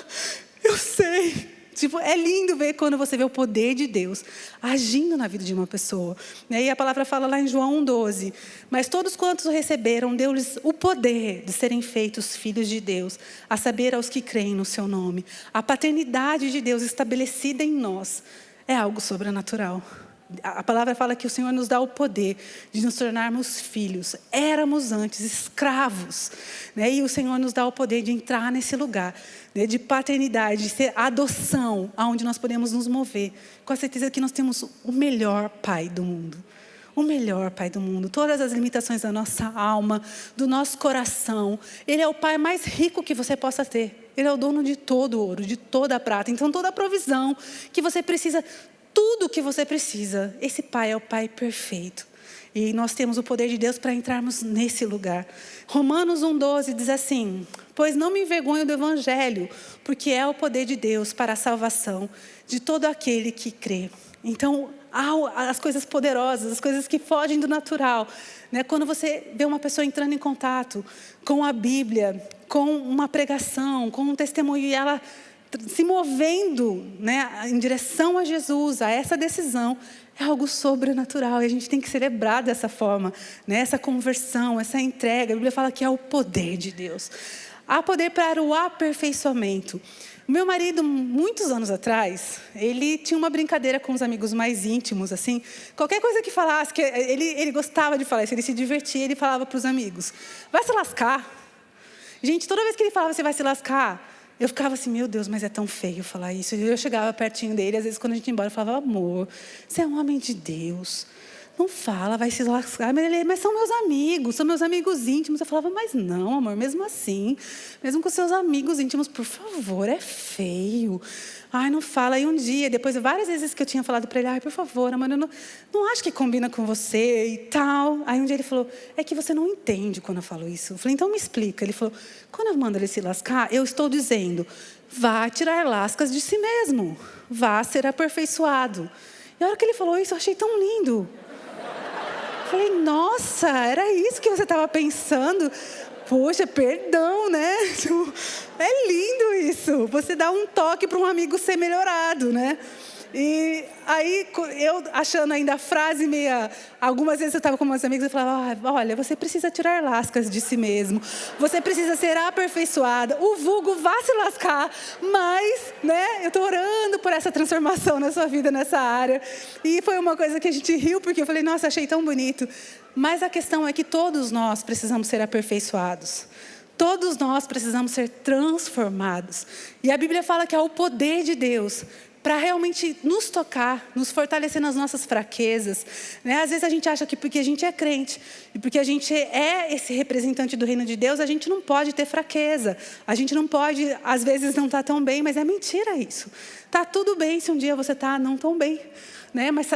eu sei. Tipo, é lindo ver quando você vê o poder de Deus agindo na vida de uma pessoa. E a palavra fala lá em João 1,12. Mas todos quantos receberam, deu-lhes o poder de serem feitos filhos de Deus, a saber aos que creem no seu nome. A paternidade de Deus estabelecida em nós é algo sobrenatural a palavra fala que o Senhor nos dá o poder de nos tornarmos filhos. Éramos antes escravos. Né? E o Senhor nos dá o poder de entrar nesse lugar né? de paternidade, de ser adoção, aonde nós podemos nos mover. Com a certeza que nós temos o melhor pai do mundo. O melhor pai do mundo. Todas as limitações da nossa alma, do nosso coração. Ele é o pai mais rico que você possa ter. Ele é o dono de todo o ouro, de toda a prata. Então, toda a provisão que você precisa tudo o que você precisa. Esse Pai é o Pai perfeito. E nós temos o poder de Deus para entrarmos nesse lugar. Romanos 1,12 diz assim: Pois não me envergonho do Evangelho, porque é o poder de Deus para a salvação de todo aquele que crê. Então, as coisas poderosas, as coisas que fogem do natural. Né? Quando você vê uma pessoa entrando em contato com a Bíblia, com uma pregação, com um testemunho, e ela se movendo né, em direção a Jesus, a essa decisão, é algo sobrenatural. E a gente tem que celebrar dessa forma, né, essa conversão, essa entrega. A Bíblia fala que é o poder de Deus. Há poder para o aperfeiçoamento. Meu marido, muitos anos atrás, ele tinha uma brincadeira com os amigos mais íntimos, assim. Qualquer coisa que falasse, que ele, ele gostava de falar isso, ele se divertia, ele falava para os amigos: vai se lascar. Gente, toda vez que ele falava, você vai se lascar, eu ficava assim, meu Deus, mas é tão feio falar isso. Eu chegava pertinho dele, às vezes quando a gente ia embora, eu falava, amor, você é um homem de Deus. Não fala, vai se lascar. Mas, ele, mas são meus amigos, são meus amigos íntimos. Eu falava, mas não, amor, mesmo assim, mesmo com seus amigos íntimos, por favor, é feio. Ai, não fala. Aí um dia, depois de várias vezes que eu tinha falado para ele, ai, por favor, amor, eu não, não acho que combina com você e tal. Aí um dia ele falou, é que você não entende quando eu falo isso. Eu falei, então me explica. Ele falou, quando eu mando ele se lascar, eu estou dizendo, vá tirar lascas de si mesmo, vá ser aperfeiçoado. E a hora que ele falou isso, eu achei tão lindo. Falei, nossa, era isso que você estava pensando? Poxa, perdão, né? <laughs> É lindo isso. Você dá um toque para um amigo ser melhorado, né? E aí, eu achando ainda a frase meia. Algumas vezes eu estava com meus amigos e falava: ah, olha, você precisa tirar lascas de si mesmo, você precisa ser aperfeiçoada. O vulgo vá se lascar, mas, né, eu estou orando por essa transformação na sua vida nessa área. E foi uma coisa que a gente riu, porque eu falei: nossa, achei tão bonito. Mas a questão é que todos nós precisamos ser aperfeiçoados. Todos nós precisamos ser transformados. E a Bíblia fala que é o poder de Deus para realmente nos tocar, nos fortalecer nas nossas fraquezas. Né? Às vezes a gente acha que porque a gente é crente e porque a gente é esse representante do reino de Deus, a gente não pode ter fraqueza. A gente não pode, às vezes, não estar tá tão bem, mas é mentira isso. Tá tudo bem se um dia você está não tão bem né? mas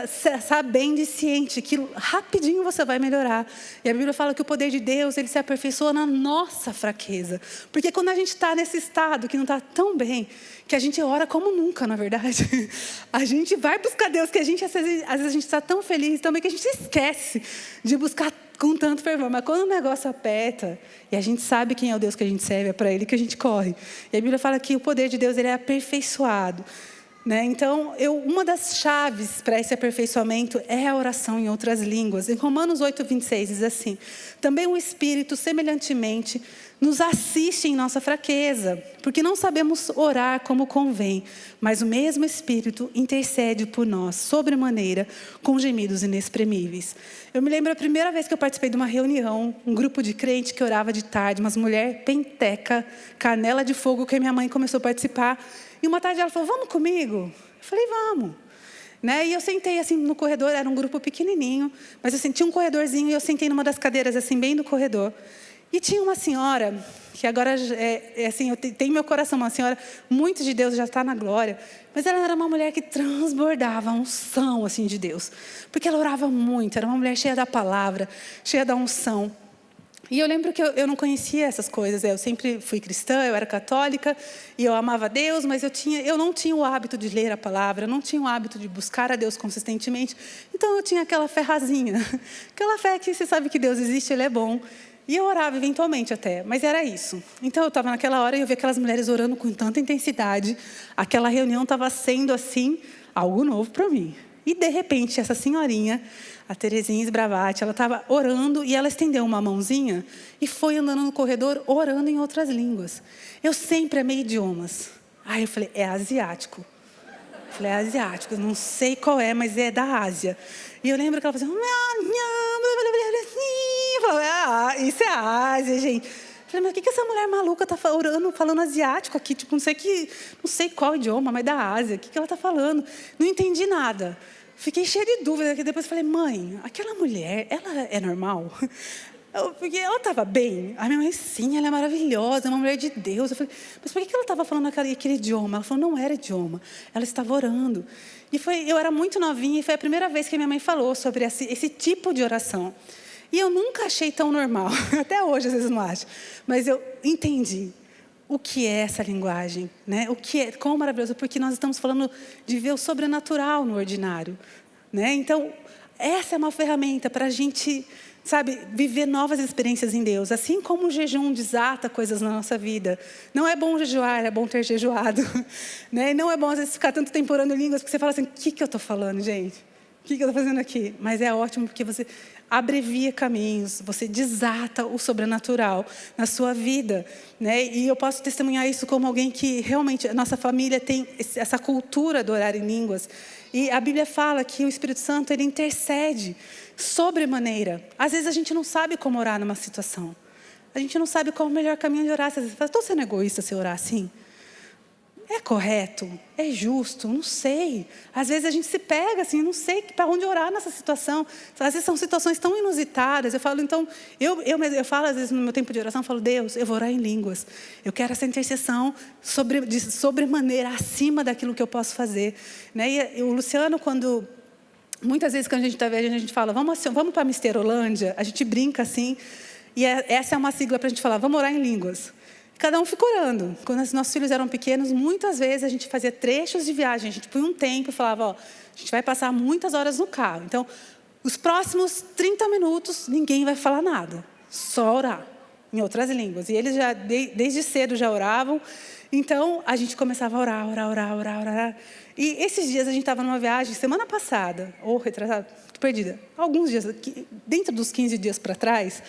sabendo e ciente que rapidinho você vai melhorar. E a Bíblia fala que o poder de Deus ele se aperfeiçoa na nossa fraqueza. Porque quando a gente está nesse estado que não está tão bem, que a gente ora como nunca, na verdade, <laughs> a gente vai buscar Deus, que a gente, às vezes, a gente está tão feliz também que a gente esquece de buscar com tanto fervor. Mas quando o negócio aperta, e a gente sabe quem é o Deus que a gente serve, é para Ele que a gente corre. E a Bíblia fala que o poder de Deus ele é aperfeiçoado. Né? Então, eu, uma das chaves para esse aperfeiçoamento é a oração em outras línguas. Em Romanos 8, 26 diz assim: Também o Espírito, semelhantemente, nos assiste em nossa fraqueza, porque não sabemos orar como convém, mas o mesmo Espírito intercede por nós, sobremaneira, com gemidos inexprimíveis. Eu me lembro a primeira vez que eu participei de uma reunião, um grupo de crente que orava de tarde, umas mulher penteca, canela de fogo, que minha mãe começou a participar. E uma tarde ela falou: Vamos comigo? Eu falei: Vamos. Né? E eu sentei assim no corredor, era um grupo pequenininho, mas eu senti um corredorzinho e eu sentei numa das cadeiras assim bem no corredor. E tinha uma senhora que agora é, é assim, eu tenho meu coração, uma senhora muito de Deus já está na glória, mas ela era uma mulher que transbordava a unção assim de Deus, porque ela orava muito, era uma mulher cheia da palavra, cheia da unção. E eu lembro que eu, eu, não conhecia essas coisas. Eu sempre fui cristã, eu era católica e eu amava Deus, mas eu, tinha, eu não tinha o hábito de ler a palavra, eu não tinha o hábito de buscar a Deus consistentemente. Então eu tinha aquela ferrazinha, <laughs> aquela fé que você sabe que Deus existe, Ele é bom. E eu orava eventualmente até, mas era isso. Então eu estava naquela hora e eu vi aquelas mulheres orando com tanta intensidade. Aquela reunião estava sendo assim algo novo para mim. E de repente essa senhorinha a Terezinha Esbravati, ela estava orando e ela estendeu uma mãozinha e foi andando no corredor orando em outras línguas. Eu sempre amei idiomas. Aí eu falei, é asiático. Eu falei, é asiático, não sei qual é, mas é da Ásia. E eu lembro que ela fazia... Eu falei, ah, isso é Ásia, gente. Eu falei, mas o que, essa mulher maluca está orando, falando asiático aqui? Tipo, não sei, que, não sei qual idioma, mas da Ásia. O que, que ela está falando? Não entendi nada. Fiquei cheia de dúvida, que depois falei, mãe, aquela mulher, ela é normal? <laughs> porque ela estava bem. A minha mãe, sim, ela é maravilhosa, é uma mulher de Deus. Eu falei, mas por que ela estava falando aquele, aquele idioma? Ela falou, não era idioma, ela estava orando. E foi, eu era muito novinha e foi a primeira vez que minha mãe falou sobre esse, esse tipo de oração. E eu nunca achei tão normal, <laughs> até hoje às vezes não acho, mas eu entendi o que é essa linguagem, né? O que é, quão maravilhoso, porque nós estamos falando de ver o sobrenatural no ordinário, né? Então, essa é uma ferramenta para a gente, sabe, viver novas experiências em Deus, assim como o jejum desata coisas na nossa vida. Não é bom jejuar, é bom ter jejuado, <laughs> né? Não é bom às vezes ficar tanto tempo orando línguas porque você fala assim, o que que eu estou falando, gente? O que, eu estou fazendo aqui? Mas é ótimo porque você abrevia caminhos, você desata o sobrenatural na sua vida. Né? E eu posso testemunhar isso como alguém que realmente, a nossa família tem essa cultura do orar em línguas. E a Bíblia fala que o Espírito Santo ele intercede sobremaneira. Às vezes a gente não sabe como orar numa situação. A gente não sabe qual é o melhor caminho de orar. Às vezes você fala, estou sendo egoísta se orar assim? É correto? É justo? Não sei. Às vezes a gente se pega assim, não sei para onde orar nessa situação. Às vezes são situações tão inusitadas. Eu falo, então, eu, eu, eu falo às vezes no meu tempo de oração, eu falo, Deus, eu vou orar em línguas. Eu quero essa intercessão sobre, de sobremaneira acima daquilo que eu posso fazer. Né? E, o Luciano, quando muitas vezes quando a gente está vendo, a gente fala, vamos, vamos para a Misterolândia, a gente brinca assim, e é, essa é uma sigla para a gente falar, vamos orar em línguas. Cada um ficou orando. Quando os nossos filhos eram pequenos, muitas vezes a gente fazia trechos de viagem. A gente põe um tempo e falava, ó, a gente vai passar muitas horas no carro. Então, os próximos 30 minutos, ninguém vai falar nada. Só orar, em outras línguas. E eles já, desde cedo, já oravam. Então, a gente começava a orar, orar, orar, orar, orar. E esses dias a gente estava numa viagem, semana passada, ou retrasada, perdida, alguns dias, dentro dos 15 dias para trás,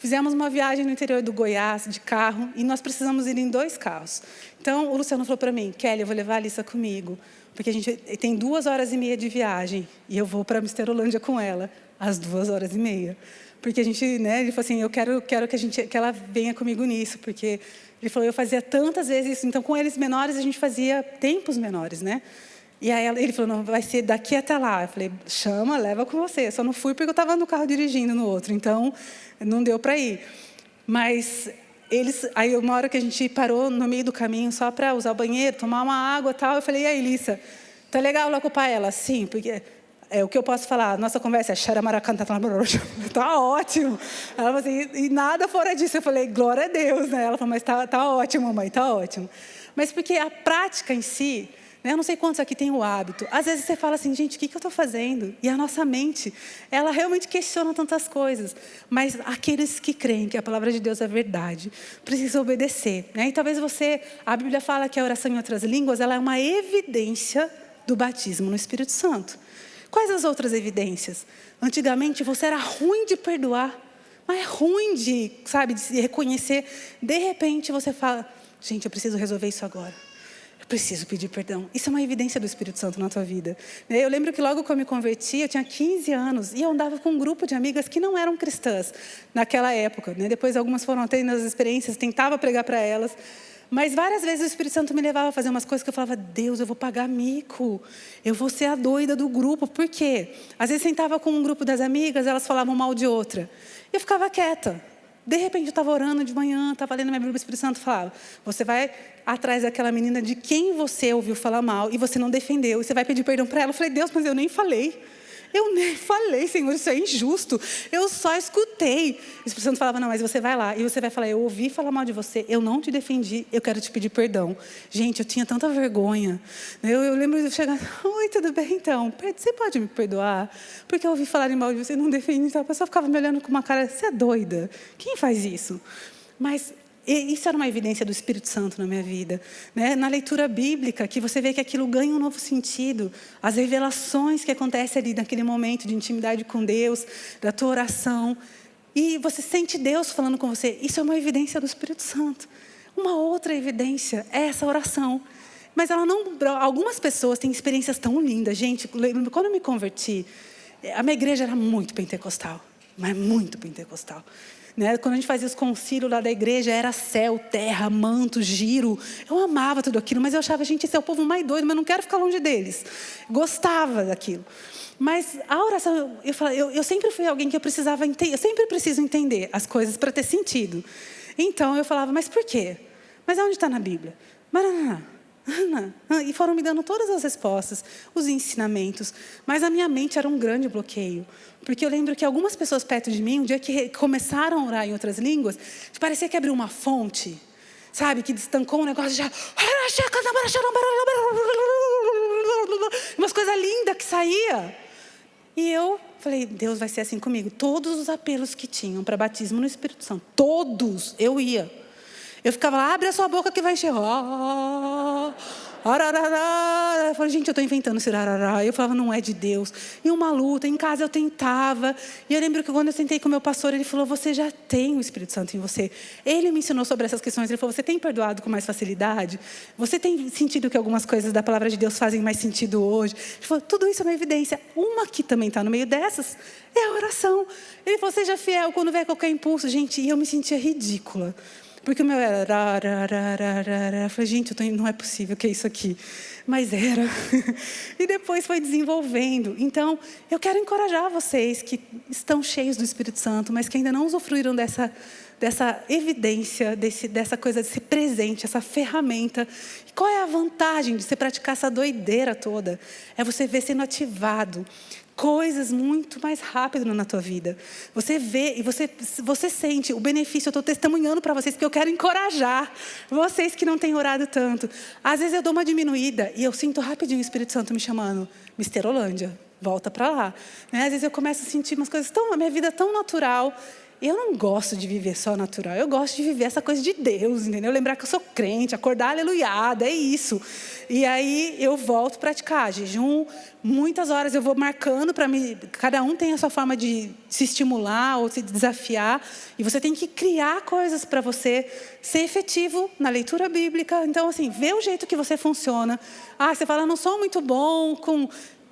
Fizemos uma viagem no interior do Goiás, de carro, e nós precisamos ir em dois carros. Então, o Luciano falou para mim, Kelly, eu vou levar a Alissa comigo, porque a gente tem duas horas e meia de viagem, e eu vou para Misterolândia com ela, às duas horas e meia. Porque a gente, né, ele falou assim, eu quero, quero que, a gente, que ela venha comigo nisso, porque ele falou, eu fazia tantas vezes isso, então com eles menores a gente fazia tempos menores, né? E aí ele falou, não, vai ser daqui até lá. Eu falei, chama, leva com você. Eu só não fui porque eu estava no carro dirigindo no outro, então não deu para ir. Mas eles, aí uma hora que a gente parou no meio do caminho só para usar o banheiro, tomar uma água e tal, eu falei, e aí, Lissa, tá legal lá ocupar ela? Sim, porque é, o que eu posso falar, nossa conversa é xaramaracanta, <laughs> tá ótimo. Ela falou assim, e nada fora disso. Eu falei, glória a Deus, né? Ela falou, mas tá, tá ótimo, mãe, tá ótimo. Mas porque a prática em si? Eu não sei quantos aqui têm o hábito. Às vezes você fala assim, gente, o que, que eu estou fazendo? E a nossa mente, ela realmente questiona tantas coisas. Mas aqueles que creem que a palavra de Deus é verdade, precisam obedecer. Né? E talvez você, a Bíblia fala que a oração em outras línguas, ela é uma evidência do batismo no Espírito Santo. Quais as outras evidências? Antigamente você era ruim de perdoar, mas é ruim de, sabe, de reconhecer. De repente você fala, gente, eu preciso resolver isso agora preciso pedir perdão. Isso é uma evidência do Espírito Santo na tua vida. Eu lembro que logo que eu me converti, eu tinha 15 anos e eu andava com um grupo de amigas que não eram cristãs naquela época. Né? Depois algumas foram tendo as experiências, tentava pregar para elas. Mas várias vezes o Espírito Santo me levava a fazer umas coisas que eu falava, Deus, eu vou pagar mico, eu vou ser a doida do grupo. Por quê? Às vezes sentava com um grupo das amigas, elas falavam mal de outra. E eu ficava quieta. De repente eu estava orando de manhã, estava lendo minha Bíblia, o Espírito Santo falava: você vai atrás daquela menina de quem você ouviu falar mal e você não defendeu, e você vai pedir perdão para ela. Eu falei: Deus, mas eu nem falei. Eu nem falei, Senhor, isso é injusto. Eu só escutei. O Espírito Santo falava, não, mas você vai lá e você vai falar, eu ouvi falar mal de você, eu não te defendi, eu quero te pedir perdão. Gente, eu tinha tanta vergonha. Eu, eu lembro de chegar, <laughs> oi, tudo bem então? Você pode me perdoar? Porque eu ouvi falar mal de você, não defendi. A pessoa ficava me olhando com uma cara, você é doida? Quem faz isso? Mas e isso era uma evidência do Espírito Santo na minha vida. Né? Na leitura bíblica, que você vê que aquilo ganha um novo sentido. As revelações que acontecem ali naquele momento de intimidade com Deus, da tua oração. E você sente Deus falando com você. Isso é uma evidência do Espírito Santo. Uma outra evidência é essa oração. Mas ela não. Algumas pessoas têm experiências tão lindas. Gente, quando eu me converti, a minha igreja era muito pentecostal. Mas muito pentecostal. Né? Quando a gente fazia os concílios lá da igreja, era céu, terra, manto, giro. Eu amava tudo aquilo, mas eu achava, gente, esse é o povo mais doido, mas eu não quero ficar longe deles. Gostava daquilo. Mas a oração, eu, eu, eu sempre fui alguém que eu precisava entender, eu sempre preciso entender as coisas para ter sentido. Então eu falava, mas por quê? Mas onde está na Bíblia? Mas não, não, não. E foram me dando todas as respostas, os ensinamentos. Mas a minha mente era um grande bloqueio. Porque eu lembro que algumas pessoas perto de mim, um dia que começaram a orar em outras línguas, parecia que abriu uma fonte, sabe? Que destancou um negócio já. Umas coisas lindas que saía. E eu falei, Deus vai ser assim comigo. Todos os apelos que tinham para batismo no Espírito Santo, todos, eu ia. Eu ficava lá, abre a sua boca que vai encher. eu falei, gente, eu estou inventando esse rarará. Eu falava, não é de Deus. E uma luta, em casa eu tentava. E eu lembro que quando eu sentei com o meu pastor, ele falou, você já tem o Espírito Santo em você. Ele me ensinou sobre essas questões. Ele falou, você tem perdoado com mais facilidade? Você tem sentido que algumas coisas da palavra de Deus fazem mais sentido hoje? Ele falou, tudo isso é uma evidência. Uma que também está no meio dessas é a oração. Ele falou, seja fiel quando vier qualquer impulso. Gente, e eu me sentia ridícula. Porque o meu era. Eu falei, gente, tô, não é possível que é isso aqui. Mas era. <laughs> e depois foi desenvolvendo. Então, eu quero encorajar vocês que estão cheios do Espírito Santo, mas que ainda não usufruíram dessa, dessa evidência, desse, dessa coisa de ser presente, essa ferramenta. E qual é a vantagem de você praticar essa doideira toda? É você ver sendo ativado coisas muito mais rápido na tua vida. Você vê e você, você sente o benefício. Eu estou testemunhando para vocês que eu quero encorajar vocês que não têm orado tanto. Às vezes eu dou uma diminuída e eu sinto rapidinho o Espírito Santo me chamando. Mister Holândia, volta para lá. Né? Às vezes eu começo a sentir umas coisas tão, a minha vida é tão natural eu não gosto de viver só natural, eu gosto de viver essa coisa de Deus, entendeu? Lembrar que eu sou crente, acordar aleluiada, é isso. E aí eu volto a praticar jejum, muitas horas eu vou marcando para me. Cada um tem a sua forma de se estimular ou se desafiar, e você tem que criar coisas para você ser efetivo na leitura bíblica. Então, assim, vê o jeito que você funciona. Ah, você fala, não sou muito bom com.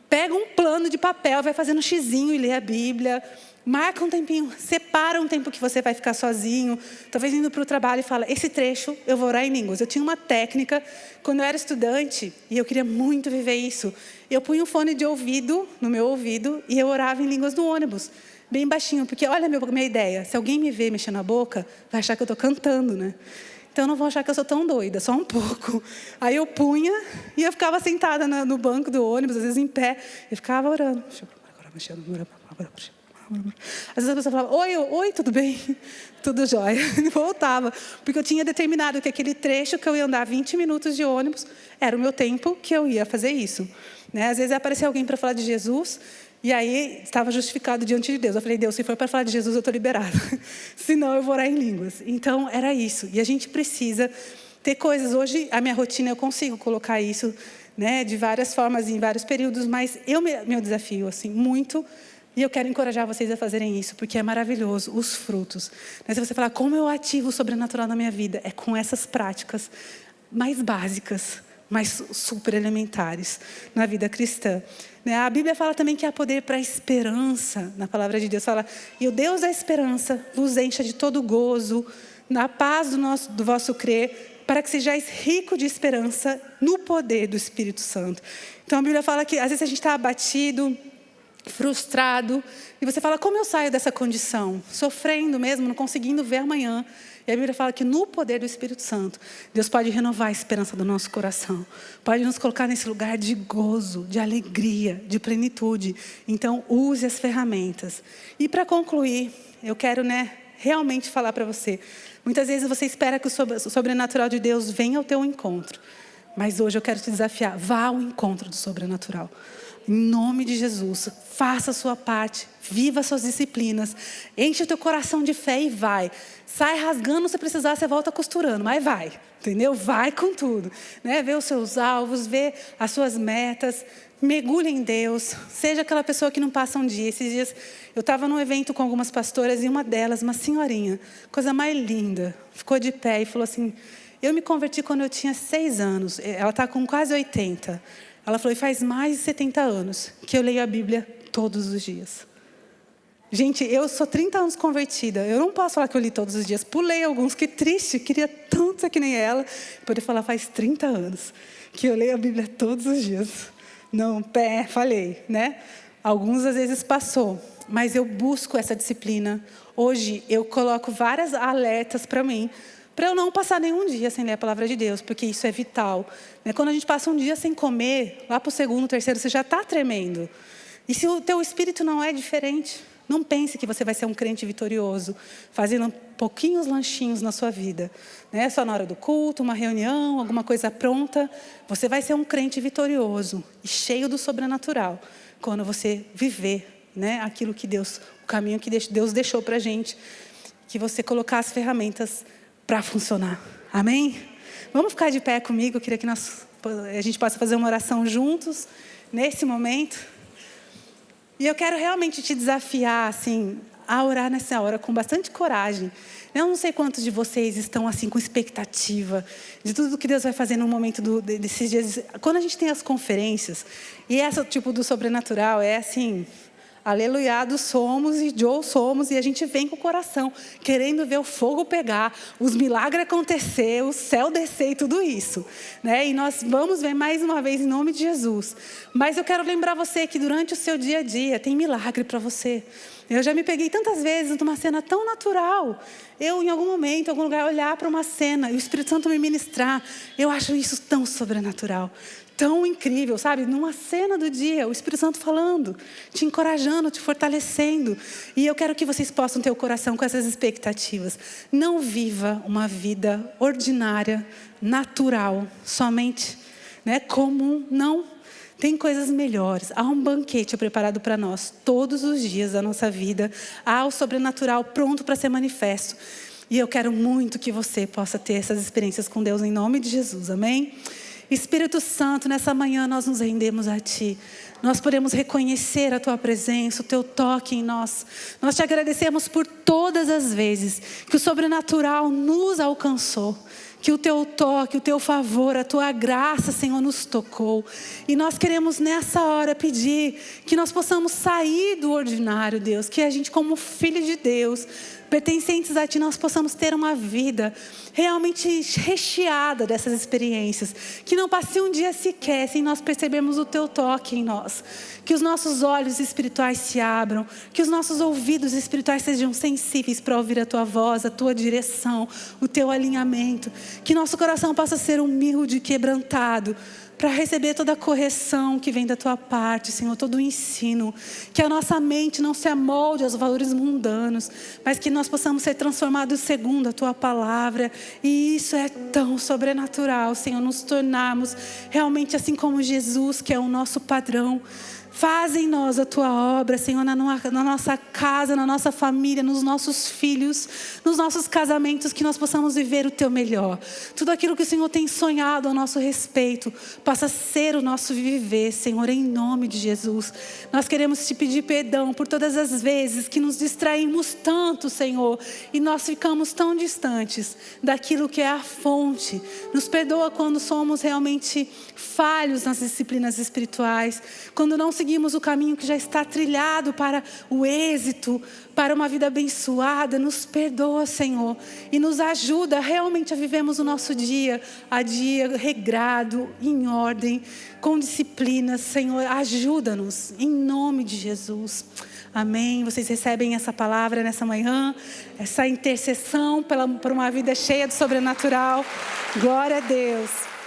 Pega um plano de papel, vai fazendo um xizinho e lê a Bíblia. Marca um tempinho, separa um tempo que você vai ficar sozinho, talvez indo para o trabalho e fala, esse trecho eu vou orar em línguas. Eu tinha uma técnica, quando eu era estudante, e eu queria muito viver isso, eu punha um fone de ouvido no meu ouvido e eu orava em línguas no ônibus, bem baixinho, porque olha a minha ideia, se alguém me vê mexendo a boca, vai achar que eu estou cantando, né? Então não vão achar que eu sou tão doida, só um pouco. Aí eu punha e eu ficava sentada no banco do ônibus, às vezes em pé, e ficava orando. Às vezes a pessoa falava, oi, oi, tudo bem? <laughs> Tudo jóia. <laughs> E voltava, porque eu tinha determinado que aquele trecho que eu ia andar 20 minutos de ônibus era o meu tempo que eu ia fazer isso. Né? Às vezes aparecia alguém para falar de Jesus, e aí estava justificado diante de Deus. Eu falei, Deus, se for para falar de Jesus, eu estou liberado. <laughs> Senão eu vou orar em línguas. Então era isso. E a gente precisa ter coisas. Hoje, a minha rotina, eu consigo colocar isso né, de várias formas, em vários períodos, mas eu, meu desafio, assim, muito e eu quero encorajar vocês a fazerem isso, porque é maravilhoso, os frutos. Mas se você falar, como eu ativo o sobrenatural na minha vida? É com essas práticas mais básicas, mais super elementares na vida cristã. Né? A Bíblia fala também que há poder para a esperança, na palavra de Deus. Fala, e o Deus da esperança vos encha de todo gozo, na paz do, nosso, do vosso crer, para que sejais rico de esperança no poder do Espírito Santo. Então a Bíblia fala que às vezes a gente está abatido, frustrado, e você fala: como eu saio dessa condição? Sofrendo mesmo, não conseguindo ver amanhã. E a Bíblia fala que no poder do Espírito Santo, Deus pode renovar a esperança do nosso coração, pode nos colocar nesse lugar de gozo, de alegria, de plenitude. Então, use as ferramentas. E para concluir, eu quero né, realmente falar para você: muitas vezes você espera que o sobrenatural de Deus venha ao teu encontro, mas hoje eu quero te desafiar: vá ao encontro do sobrenatural. Em nome de Jesus, faça a sua parte, viva suas disciplinas, enche o teu coração de fé e vai. Sai rasgando se precisar, você volta costurando, mas vai, entendeu? Vai com tudo. Né? Vê os seus alvos, vê as suas metas, mergulhe em Deus, seja aquela pessoa que não passa um dia. Esses dias eu estava num evento com algumas pastoras e uma delas, uma senhorinha, coisa mais linda, ficou de pé e falou assim: Eu me converti quando eu tinha seis anos, ela está com quase 80. Ela falou, faz mais de 70 anos que eu leio a Bíblia todos os dias. Gente, eu sou 30 anos convertida. Eu não posso falar que eu li todos os dias. Pulei alguns, que triste. Queria tanto ser que nem ela. Poder falar, faz 30 anos que eu leio a Bíblia todos os dias. Não, pé, falei, né? Alguns às vezes passou. Mas eu busco essa disciplina. Hoje eu coloco várias alertas para mim para eu não passar nenhum dia sem ler a palavra de Deus, porque isso é vital. Né? Quando a gente passa um dia sem comer, lá para o segundo, terceiro, você já está tremendo. E se o teu espírito não é diferente, não pense que você vai ser um crente vitorioso, fazendo pouquinhos lanchinhos na sua vida. Né? Só na hora do culto, uma reunião, alguma coisa pronta. Você vai ser um crente vitorioso e cheio do sobrenatural quando você viver né, aquilo que Deus, o caminho que Deus deixou para a gente. Que você colocar as ferramentas para funcionar. Amém? Vamos ficar de pé comigo? Eu queria que nós a gente possa fazer uma oração juntos nesse momento. E eu quero realmente te desafiar, assim, a orar nessa hora com bastante coragem. Eu não sei quantos de vocês estão assim com expectativa de tudo que Deus vai fazer no momento do, desses dias. Quando a gente tem as conferências, e essa tipo do sobrenatural é assim, aleluiados somos e Joe somos, e a gente vem com o coração, querendo ver o fogo pegar, os milagres acontecer, o céu descer e tudo isso. Né? E nós vamos ver mais uma vez em nome de Jesus. Mas eu quero lembrar você que durante o seu dia a dia tem milagre para você. Eu já me peguei tantas vezes numa cena tão natural. Eu, em algum momento, em algum lugar, olhar para uma cena e o Espírito Santo me ministrar. Eu acho isso tão sobrenatural, tão incrível, sabe? Numa cena do dia, o Espírito Santo falando, te encorajando, te fortalecendo. E eu quero que vocês possam ter o coração com essas expectativas. Não viva uma vida ordinária, natural, somente né, comum. Não tem coisas melhores. Há um banquete preparado para nós todos os dias da nossa vida. Há o sobrenatural pronto para ser manifesto. E eu quero muito que você possa ter essas experiências com Deus em nome de Jesus. Amém? Espírito Santo, nessa manhã nós nos rendemos a Ti. Nós podemos reconhecer a Tua presença, o Teu toque em nós. Nós te agradecemos por todas as vezes que o sobrenatural nos alcançou que o teu toque, o teu favor, a tua graça, Senhor, nos tocou. E nós queremos nessa hora pedir que nós possamos sair do ordinário, Deus, que a gente, como filho de Deus, pertencentes a Ti, nós possamos ter uma vida realmente recheada dessas experiências. Que não passe um dia sequer sem nós percebermos o Teu toque em nós. Que os nossos olhos espirituais se abram, que os nossos ouvidos espirituais sejam sensíveis para ouvir a Tua voz, a Tua direção, o Teu alinhamento. Que nosso coração possa ser humilde e quebrantado para receber toda a correção que vem da tua parte, Senhor, todo o ensino. Que a nossa mente não se amolde aos valores mundanos, mas que nós possamos ser transformados segundo a tua palavra. E isso é tão sobrenatural, Senhor, nos tornarmos realmente assim como Jesus, que é o nosso padrão. Faz em nós a tua obra, Senhor, na, na, nossa casa, na nossa família, nos nossos filhos, nos nossos casamentos, que nós possamos viver o teu melhor. Tudo aquilo que o Senhor tem sonhado a nosso respeito, possa ser o nosso viver, Senhor, em nome de Jesus. Nós queremos te pedir perdão por todas as vezes que nos distraímos tanto, Senhor, e nós ficamos tão distantes daquilo que é a fonte. Nos perdoa quando somos realmente falhos nas disciplinas espirituais, quando não seguimos seguimos o caminho que já está trilhado para o êxito, para uma vida abençoada. Nos perdoa, Senhor, e nos ajuda realmente a vivermos o nosso dia a dia regrado, em ordem, com disciplina. Senhor, ajuda-nos, em nome de Jesus. Amém. Vocês recebem essa palavra nessa manhã, essa intercessão pela, por uma vida cheia do sobrenatural. Glória a Deus.